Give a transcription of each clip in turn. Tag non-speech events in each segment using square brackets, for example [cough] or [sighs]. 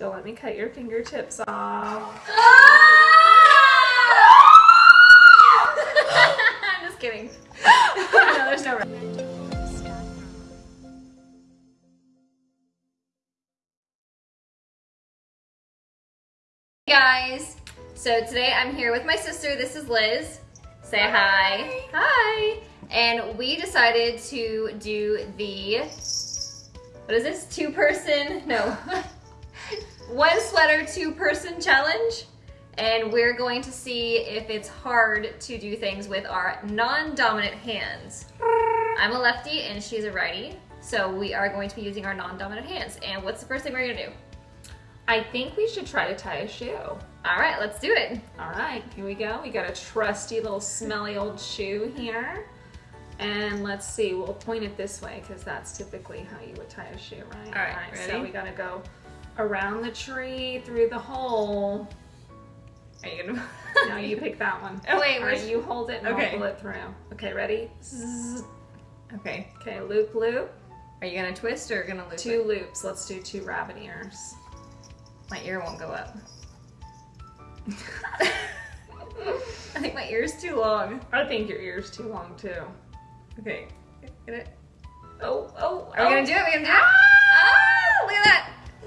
Don't let me cut your fingertips off. Ah! [laughs] I'm just kidding. [laughs] no, there's no. Hey guys, so today I'm here with my sister. This is Liz. Say hi. Hi. And we decided to do the, what is this? Two person, no. [laughs] One sweater, two person challenge. And we're going to see if it's hard to do things with our non-dominant hands. I'm a lefty and she's a righty. So we are going to be using our non-dominant hands. And what's the first thing we're gonna do? I think we should try to tie a shoe. All right, let's do it. All right, here we go. We got a trusty little smelly old shoe here. And let's see, we'll point it this way because that's typically how you would tie a shoe, right? All right, so ready? we gotta go around the tree, through the hole. Are you gonna? Now you pick that one. Oh, wait, right, you hold it and Okay. I'll pull it through. Okay, ready? Zzz. Okay. Okay, loop, loop. Are you gonna twist or gonna loop Two it? loops. Let's do two rabbit ears. My ear won't go up. [laughs] [laughs] I think my ear's too long. I think your ear's too long too. Okay. Get it? Oh, oh, Are we gonna do it? Are we gonna do it? Ah!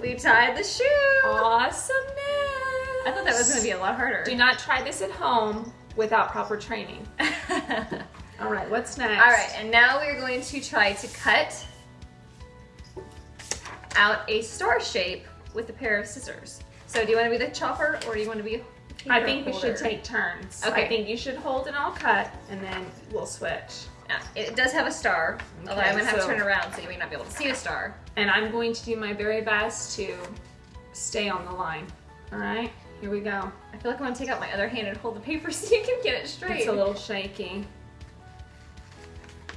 Look at that! We tied the shoe! Awesomeness. I thought that was gonna be a lot harder. Do not try this at home without proper training. [laughs] All right, what's next? All right, and now we're going to try to cut out a star shape with a pair of scissors. So do you want to be the chopper or do you want to be I think we should take turns. Okay. I think you should hold and I'll cut, and then we'll switch. Yeah, it does have a star, although I'm gonna have so- to turn around so you may not be able to see a star. And I'm going to do my very best to stay on the line. All right, here we go. I feel like I want to take out my other hand and hold the paper [laughs] so you can get it straight. It's a little shaky.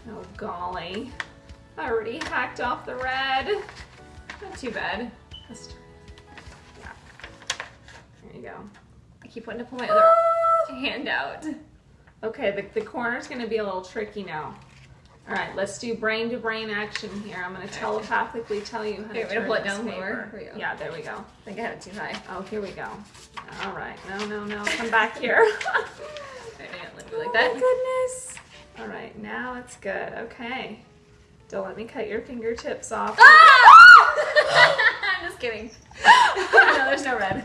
Oh golly. I already hacked off the red. Not too bad. Let's. Yeah. There you go. I keep wanting to pull my other ah! hand out. Okay, the, the corner's gonna be a little tricky now. All right, let's do brain to brain action here. I'm gonna telepathically tell you how Here, to turn pull it this down paper. lower? Yeah, there we go. I think I had it too high. Oh, here we go. All right, no, no, no, come back [laughs] here. Alright, yeah, let me like Oh that. my goodness. All right, now it's good. Okay. Don't let me cut your fingertips off. Ah! [laughs] [laughs] I'm just kidding. no, there's no red.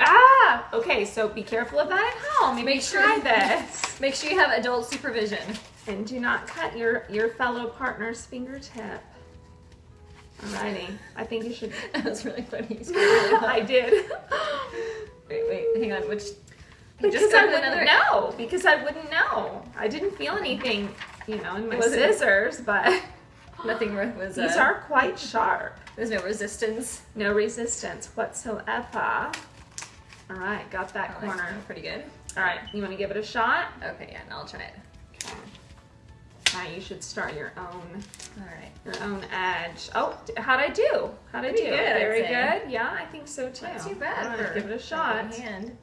ah! Okay, so be careful of that at home. Maybe Make sure- try this. [laughs] Make sure you have adult supervision. And do not cut your, your fellow partner's fingertip. Alrighty. I think you should. [laughs] That was really funny. [laughs] Really I did. Wait, wait, hang on. Which? You Because I wouldn't another- know. Because I wouldn't know. I didn't feel anything, you know, in my Was it- scissors, but Nothing was. these uh, are quite sharp. There's no resistance. No resistance whatsoever. All right, got that Oh, corner. Pretty good. All right, you want to give it a shot? Okay, yeah, and I'll try it. Okay. All right, you should start your own All right. your own edge. Oh, how'd I do? How'd I Pretty do? good, Very good. Yeah, I think so too. Not too bad. All right, give it a shot. Hand.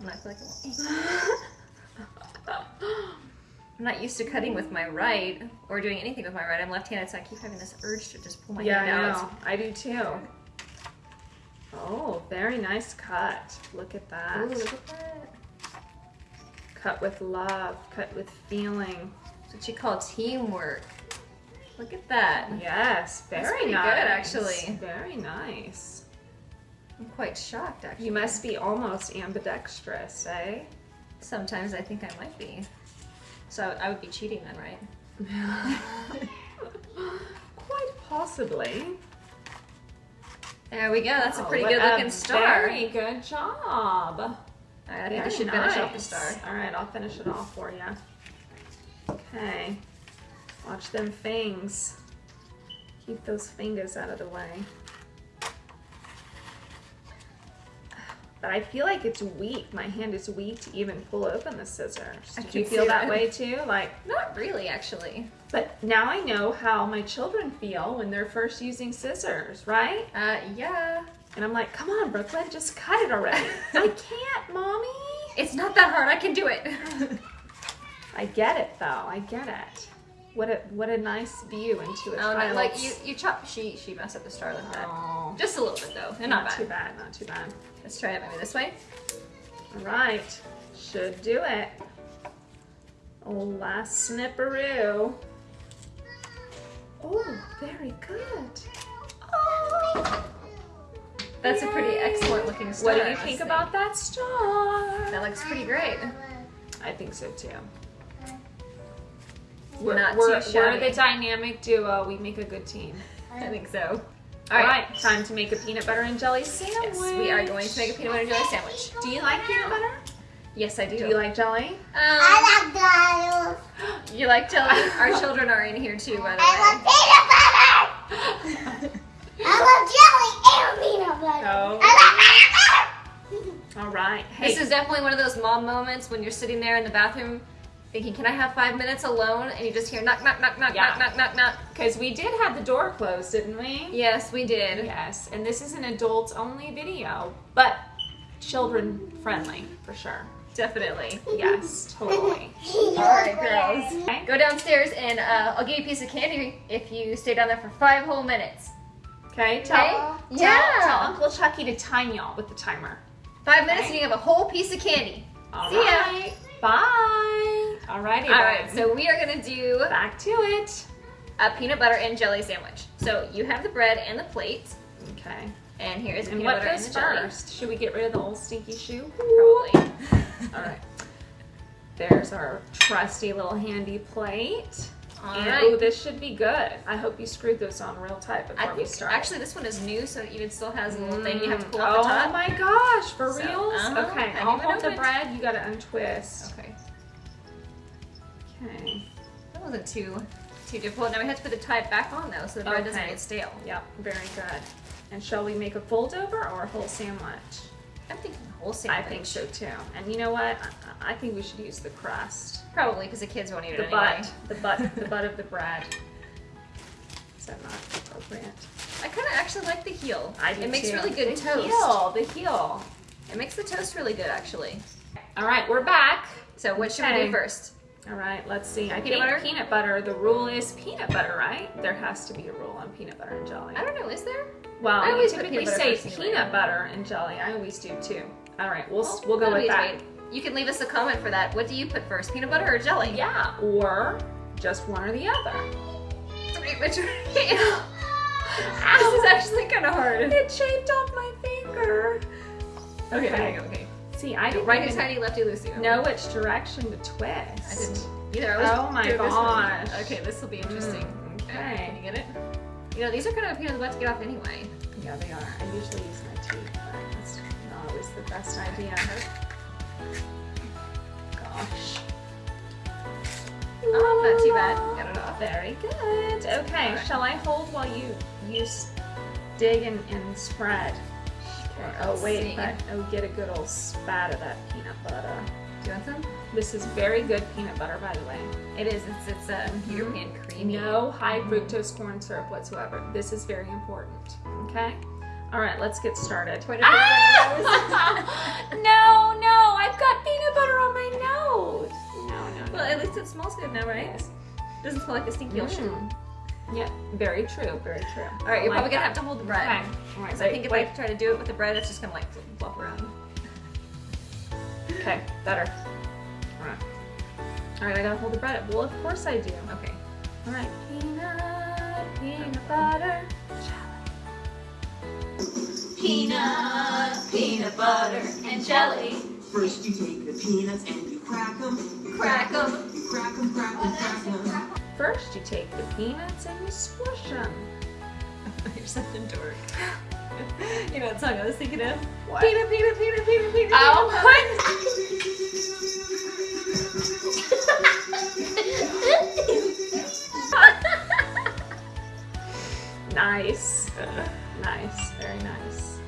And I feel like [laughs] I'm not used to cutting with my right or doing anything with my right. I'm left-handed, so I keep having this urge to just pull my yeah, hand I out. know. I do too. Oh, very nice cut. Look at that. Ooh, look at that. Cut with love. Cut with feeling. That's what you call teamwork. Look at that. Yes, very pretty good, nice. actually. Very nice. I'm quite shocked, actually. You must be almost ambidextrous, eh? Sometimes I think I might be. So I would be cheating then, right? [laughs] Quite possibly. There we go. That's a pretty good looking star. Very good job. All right, I think Very I should finish off the star. All right, I'll finish it off for you. Okay. Watch them fangs. Keep those fingers out of the way. But I feel like it's weak. My hand is weak to even pull open the scissors. Did you feel that that. way too? Like, Not really, actually. But now I know how my children feel when they're first using scissors, right? Uh, yeah. And I'm like, come on, Brooklyn, just cut it already. [laughs] I can't, mommy. It's not that hard. I can do it. [laughs] I get it though. I get it. What a what a nice view into a Oh no, like you, you chop. She she messed up the star like that. Oh, Just a little bit though, and not, too bad. bad, not too bad. Let's try it maybe this way. All right, should do it. Oh, last snipperoo. Oh, very good. Oh, That's a pretty excellent looking star. what do you think about that star? That looks pretty great. I think so too. We're, Not we're, too we're shabby. the dynamic duo. We make a good team. I think so. All right, time to make a peanut butter and jelly sandwich. Yes, we are going to make a peanut butter and jelly sandwich. Do you like peanut butter? Yes, I do. Do you like jelly? Um, I like those. [gasps] you like jelly? Our children are in here too, by the I way. I love [laughs] peanut butter. I love jelly and peanut butter. Oh. I love peanut butter. All right. Hey, This is definitely one of those mom moments when you're sitting there in the bathroom thinking, can I have five minutes alone? And you just hear knock, knock, knock, knock, Yeah. knock, knock, knock, knock. because we did have the door closed, didn't we? Yes, we did. Yes, and this is an adults only video, but children friendly for sure. Definitely. Yes, totally. [laughs] All right, girls. Okay. Go downstairs and uh, I'll give you a piece of candy if you stay down there for five whole minutes. Okay, tell, Okay? tell, Yeah. tell Uncle Chucky to time y'all with the timer. Five minutes Okay. and you have a whole piece of candy. All See ya. right. Bye. Alrighty, All right, so we are gonna do back to it. a peanut butter and jelly sandwich. So you have the bread and the plate, Okay. and here's the And peanut what butter and goes the jelly. first? Should we get rid of the old stinky shoe? Probably. [laughs] All right. There's our trusty little handy plate. All and right. ooh, this should be good. I hope you screwed those on real tight before I we start. actually this one is new, so it even still has a little thing you have to pull Mm, off the top. Oh my gosh, for So, reals? uh-huh. Okay, I I'll hold the bread. You gotta untwist. Okay, Okay. that wasn't too too difficult. Now we have to put the tie back on though, so the bread doesn't get stale. Yep, very good. And shall we make a fold over or a whole sandwich? I'm thinking whole sandwich. I think so too. And you know what? I, I think we should use the crust. Probably because the kids won't eat The it anyway. The butt. The butt. the butt of the bread. Is that not appropriate? I kind of actually like the heel. I do It makes too. really good toast. the toast. Heel, the heel. It makes the toast really good actually. All right, we're back. So what should we do first? All right, let's see. I Peanut think butter? peanut butter. The rule is peanut butter, right? There has to be a rule on peanut butter and jelly. I don't know. Is there? Well, I always put typically peanut say peanut butter and jelly. I always do too. All right, we'll Well, we'll go with that. You can leave us a comment for that. What do you put first, peanut butter or jelly? Yeah, or just one or the other. Which [laughs] this is [laughs] actually kind of hard. It shaved off my finger. Okay, Okay. okay, okay. See, I didn't Right in even tiny lefty loosey. know which direction to twist. I didn't either. I was Oh my doing this Okay, this will be interesting. Mm, Can okay. you get it? You know, these are kind of a pain in the butt to get off anyway. Yeah, they are. I usually use my teeth, but that's not always the best idea. Gosh. Oh, not too bad. Got it off. Very good. Okay, shall I hold while you you dig and, and spread? Okay. Oh wait, but oh, get a good old spat of that peanut butter. Do you want some? This is very good peanut butter, by the way. It is. It's it's uh, European creamy. No high fructose corn syrup whatsoever. This is very important. Okay. All right, let's get started. Point of peanut butter Ah! no, no, I've got peanut butter on my nose. No, no, no. Well, at least it smells good now, right? Doesn't smell like a stinky. Mm. Yeah, very true, very true. All right, you're probably gonna have to hold the bread. Okay. All right, So I think if wait, I try to do it with the bread, it's just gonna like flop around. Okay, better. All right. All right, I gotta hold the bread. Well, of course I do. Okay. All right. Peanut, peanut butter. jelly. Peanut, peanut butter, and jelly. First you take the peanuts and you crack them. Crack 'em. You crack them, crack them, crack them. First, you take the peanuts and you squish them. [laughs] You're such a dork. [laughs] you know what song I was thinking of? What? Peanut, peanut, peanut, peanut, peanut. Oh, [laughs] nice. Nice, very nice.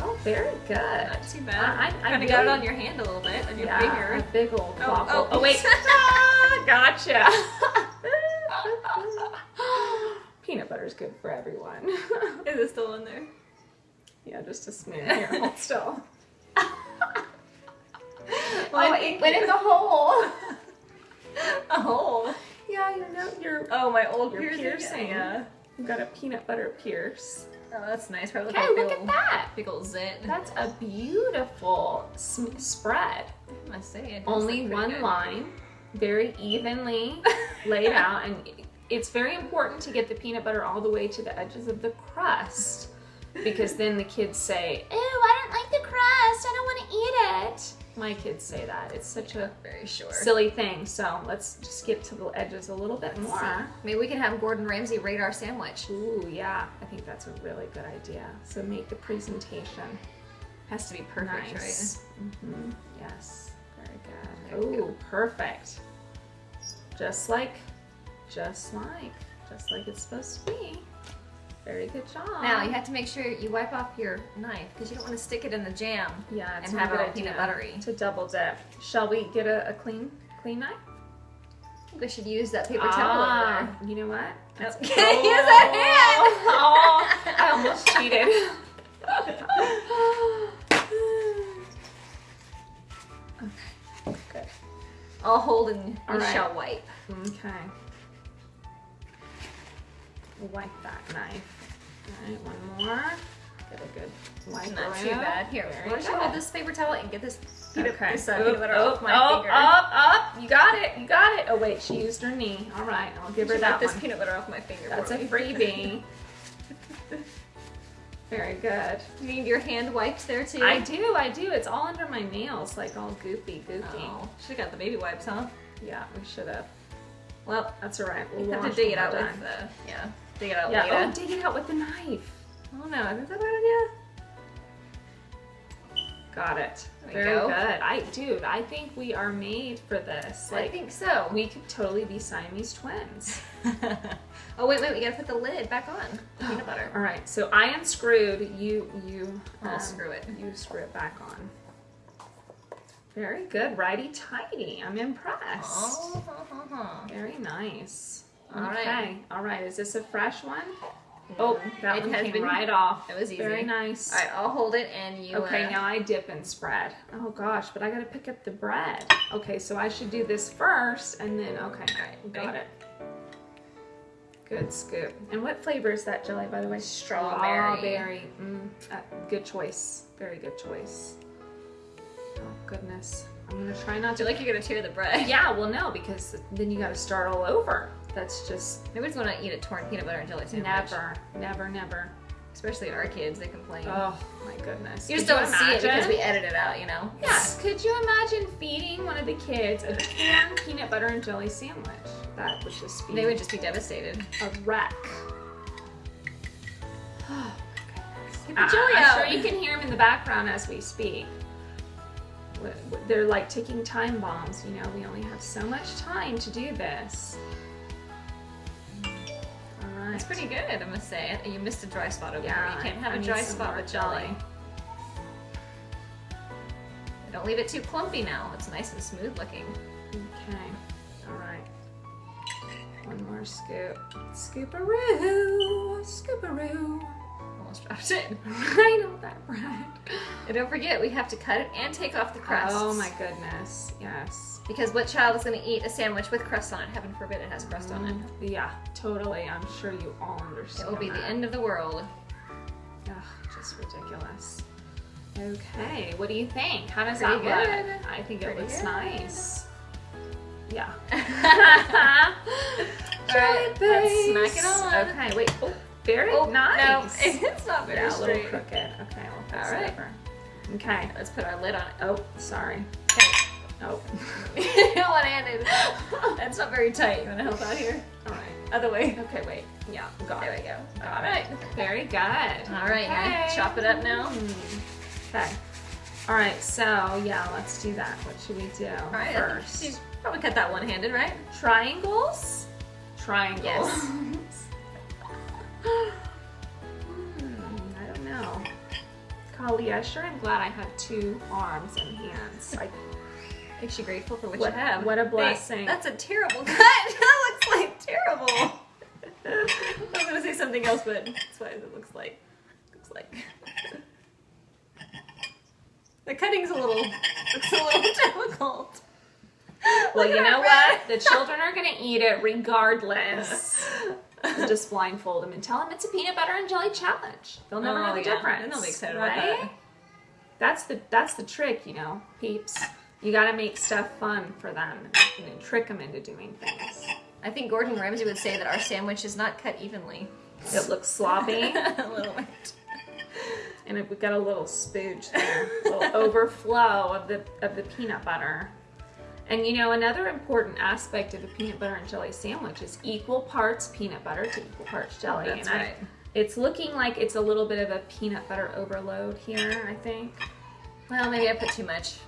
Oh, very good. Not too bad. I- I- kind of got it on your hand a little bit, on your yeah, finger. a big old Oh, oh, oh wait. Ah, [laughs] [laughs] gotcha. Peanut butter is good for everyone. Is it still in there? yeah, just a smear here. Hold still. Well, oh, it went in the hole. [laughs] A hole. Yeah, your note, your Oh, my old Your piercing. piercing. Yeah. you got a peanut butter pierce. Oh, that's nice. Probably Okay, look big at that. Big old zit. That's a beautiful sm- spread. I must say it. Only one good. line, very evenly [laughs] laid out, and it's very important to get the peanut butter all the way to the edges of the crust because then the kids say, "Ew, I don't like the crust. I don't want to eat it." My kids say that. It's such a Very sure. silly thing. So let's just get to the edges a little bit more. Maybe we can have Gordon Ramsay rate our sandwich. Ooh, yeah. I think that's a really good idea. So make the presentation Has to be perfect, nice. hmm Yes. Very good. Ooh, perfect. Just like, just like, just like it's supposed to be. Very good job. Now you have to make sure you wipe off your knife because you don't want to stick it in the jam. yeah, it's and have it all peanut buttery. to double dip. Shall we get a, a clean, clean knife? I think we should use that paper towel over Ah, you know what? That's- Can't [laughs] use a hand. Oh, I almost [laughs] cheated. [laughs] okay, good. there. I'll hold and right. shall wipe. Okay. Wipe that knife. All right, one more. Get a good wipe Not too bad. Here, why don't you hold this paper towel and get this peanut, Okay. this, uh, Oop, peanut butter oop, off my up, finger. up, up. You got it. You got it. Oh wait, she used her knee. All right, I'll give her that this one. peanut butter off my finger. That's for a freebie. [laughs] Very good. You need your hand wiped there too. I do, I do. It's all under my nails, like all goopy, goopy. Oh, should have got the baby wipes, huh? Yeah, we should have. Well, That's all right. We'll you have to dig it out with the yeah. Dig it out Yeah. later. Oh, dig it out with the knife. Oh no, isn't that a good idea? Got it. There we Very go. good. I, dude, I think we are made for this. I think so. we could totally be Siamese twins. [laughs] oh wait, wait, we gotta put the lid back on. The [gasps] peanut butter. All right. So I unscrewed. You, you. I'll um, screw it. You screw it back on. Very good. Righty tighty. I'm impressed. Oh, ha, ha, ha. Very nice. All okay. right. All right. Is this a fresh one? Oh, that It one has came been- right off. It was easy. Very nice. All right, I'll hold it and you. Okay, uh, now I dip and spread. Oh gosh, but I gotta pick up the bread. Okay, so I should do this first and then, okay, got it. Good scoop. And what flavor is that jelly, by the way? Strawberry. Strawberry. Mm, uh, good choice. Very good choice. Oh goodness. I'm gonna try not I feel to. like you're gonna tear the bread. Yeah, well, no, because then you gotta start all over. That's just Nobody's gonna eat a torn peanut butter and jelly sandwich. never, never, never. Especially our kids, they complain. Oh my goodness. you just don't see it because we edit it out, you know. Yes. Could you imagine feeding one of the kids a torn peanut butter and jelly sandwich? That would just be They would just be devastated. a wreck. [sighs] Oh, Get the I- jelly I'm sure you can hear them in the background as we speak. They're like ticking time bombs. You know, we only have so much time to do this. It's pretty good, I must say. You missed a dry spot over Yeah, here. You can't have I a dry spot with jelly. Don't leave it too clumpy now. It's nice and smooth looking. Okay. All right. One more scoop. Scooparoo. Scooparoo. Almost dropped it. [laughs] I know that bread. And don't forget, we have to cut it and take off the crust. Oh my goodness. Yes. Because what child is going to eat a sandwich with crust on it? Heaven forbid it has crust on it. Mm, yeah, totally. I'm sure you all understand It will be the end of the world. Ugh, just ridiculous. Okay, what do you think? How does Pretty that good. look? I think it looks good. nice. Yeah. [laughs] [laughs] All right, let's smack it on. Okay, wait. Oh, very Oh, nice. No, it's not very yeah, a little crooked. Okay, we'll fix All right. Okay. Let's put our lid on it. Oh, sorry. Okay. Oh. [laughs] One handed. That's not very tight. You want to help out here? All right. Other way. Okay, wait. Yeah, got There it. we go. Got it. right. Very good. All right, Okay. chop it up now? Okay. All right, so yeah, let's do that. What should we do All right. first? You probably cut that one handed, right? Triangles? Triangles. Yes. [laughs] Kali, I sure am glad I have two arms and hands. I, Makes you grateful for what, What- you have. what a blessing. that's a terrible [laughs] cut. that looks like terrible. [laughs] I was gonna say something else, but that's what it looks like. Looks like. The cutting's a little looks a little [laughs] difficult. well, Look you know what? The children are gonna eat it regardless. Red. [laughs] and just blindfold them and tell them it's a peanut butter and jelly challenge. They'll never know Oh, the yeah. difference. Then they'll be excited right? about that. That's the that's the trick, you know, peeps. You got to make stuff fun for them and, and trick them into doing things. I think Gordon Ramsay would say that our sandwich is not cut evenly. It looks sloppy, [laughs] a little bit. and it, we got a little spooge there, a little overflow of the of the peanut butter. And you know, another important aspect of a peanut butter and jelly sandwich is equal parts peanut butter to equal parts jelly. That's and I- right. it's looking like it's a little bit of a peanut butter overload here, I think. Well, maybe I put too much.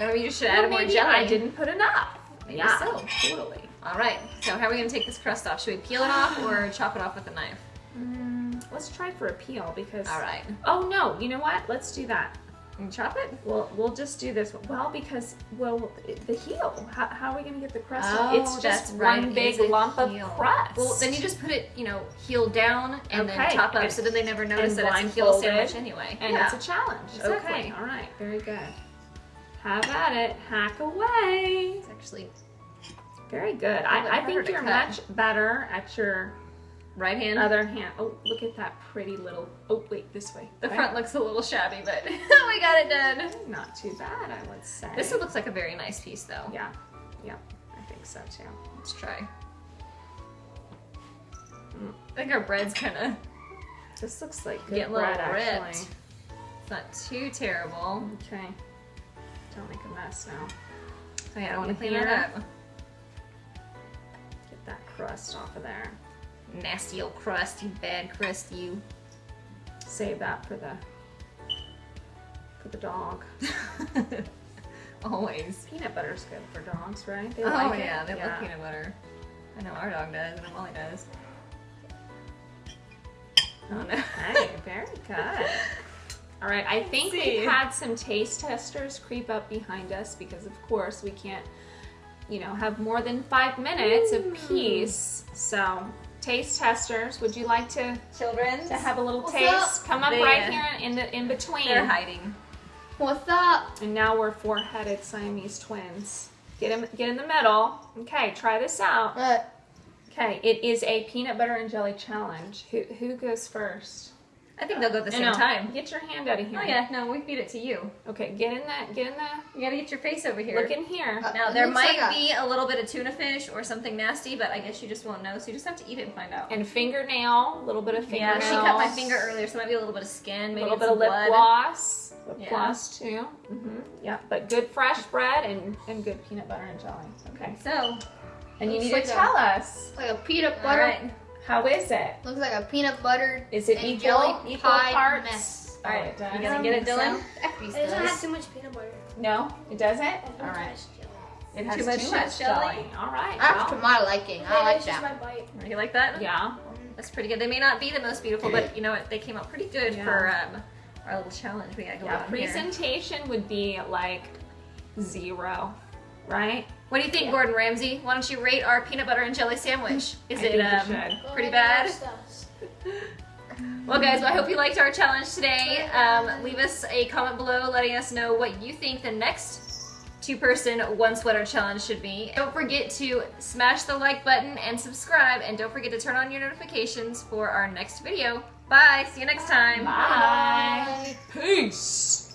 Or maybe you should add more jelly. I didn't put enough. Maybe yeah, so. totally. All right. So how are we gonna take this crust off? Should we peel it off or [sighs] chop it off with a knife? Mm, let's try for a peel because. All right. Oh no! You know what? Let's do that. And chop it. We'll we'll just do this. Well, because well, the heel. How, how are we gonna get the crust? Oh, off? it's just right. one big lump of crust. Well, then you just put it, you know, heel down and then Okay, chop up, and- so then they never notice that it's a heel sandwich anyway. and yeah. it's a challenge. Exactly. Okay. All right. Very good. Have at it. Hack away. It's actually Very good. I, I think you're cut. much better at your right hand. other hand. Oh, look at that pretty little. Oh, wait, this way. the Right? front looks a little shabby, but [laughs] we got it done. Not too bad, I would say. This one looks like a very nice piece, though. Yeah, yeah, I think so too. Let's try. Mm, I think our bread's kind of This looks like good little bread, ripped. actually. It's not too terrible. Okay. Don't make a mess now. Oh, yeah, I don't want to clean that up. Get that crust off of there. Nasty old crust, you bad crust, you. Save that for the for the dog. [laughs] Always. Peanut butter's good for dogs, right? They oh like it. yeah, they love peanut butter. I know our dog does, and Molly does. Oh no. Hey, very [laughs] good. All right, I think we've had some taste testers creep up behind us because, of course, we can't, you know, have more than five minutes of peace. So, taste testers, would you like to Children. to have a little What's taste? up? Come up They, right here in the in between. They're hiding. What's up? And now we're four-headed Siamese twins. Get in, get in the middle. Okay, try this out. What? Okay, it is a peanut butter and jelly challenge. Who who goes first? I think they'll go at the same No, time. Get your hand out of here. Oh yeah, no, we feed it to you. Okay, get in that. get in that. You gotta get your face over here. look in here. Uh, now there might like a- be a little bit of tuna fish or something nasty, but I guess you just won't know, so you just have to eat it and find out. And fingernail, a little bit of fingernail. yeah, she cut my finger earlier, so there might be a little bit of skin, maybe A little bit of lip blood. gloss. Lip Yeah. gloss too. hmm Yeah, but good fresh bread and, and good peanut butter and jelly. Okay. So, And you Looks need like to a- tell us Like a peanut all butter. Right. how is it? Looks like a peanut butter. Is it and equal jelly equal pie parts? mess. All right, You does. gonna get it, Dylan? It doesn't have too much peanut butter. No, it doesn't. Too All right. much. It has Too much much jelly? jelly. All right. That's to well, my liking. I like it's just that. my bite. You like that? yeah. That's pretty good. They may not be the most beautiful, but you know what? They came out pretty good Yeah. for um, our little challenge we got going Yeah. on here. Presentation would be like zero, right? What do you think, Gordon Ramsay? Why don't you rate our peanut butter and jelly sandwich? Is I it um, pretty bad? [laughs] Well, guys, well, I hope you liked our challenge today. Um, leave us a comment below letting us know what you think the next two person, one sweater challenge should be. Don't forget to smash the like button and subscribe, and don't forget to turn on your notifications for our next video. Bye. See you next time. Bye. Peace.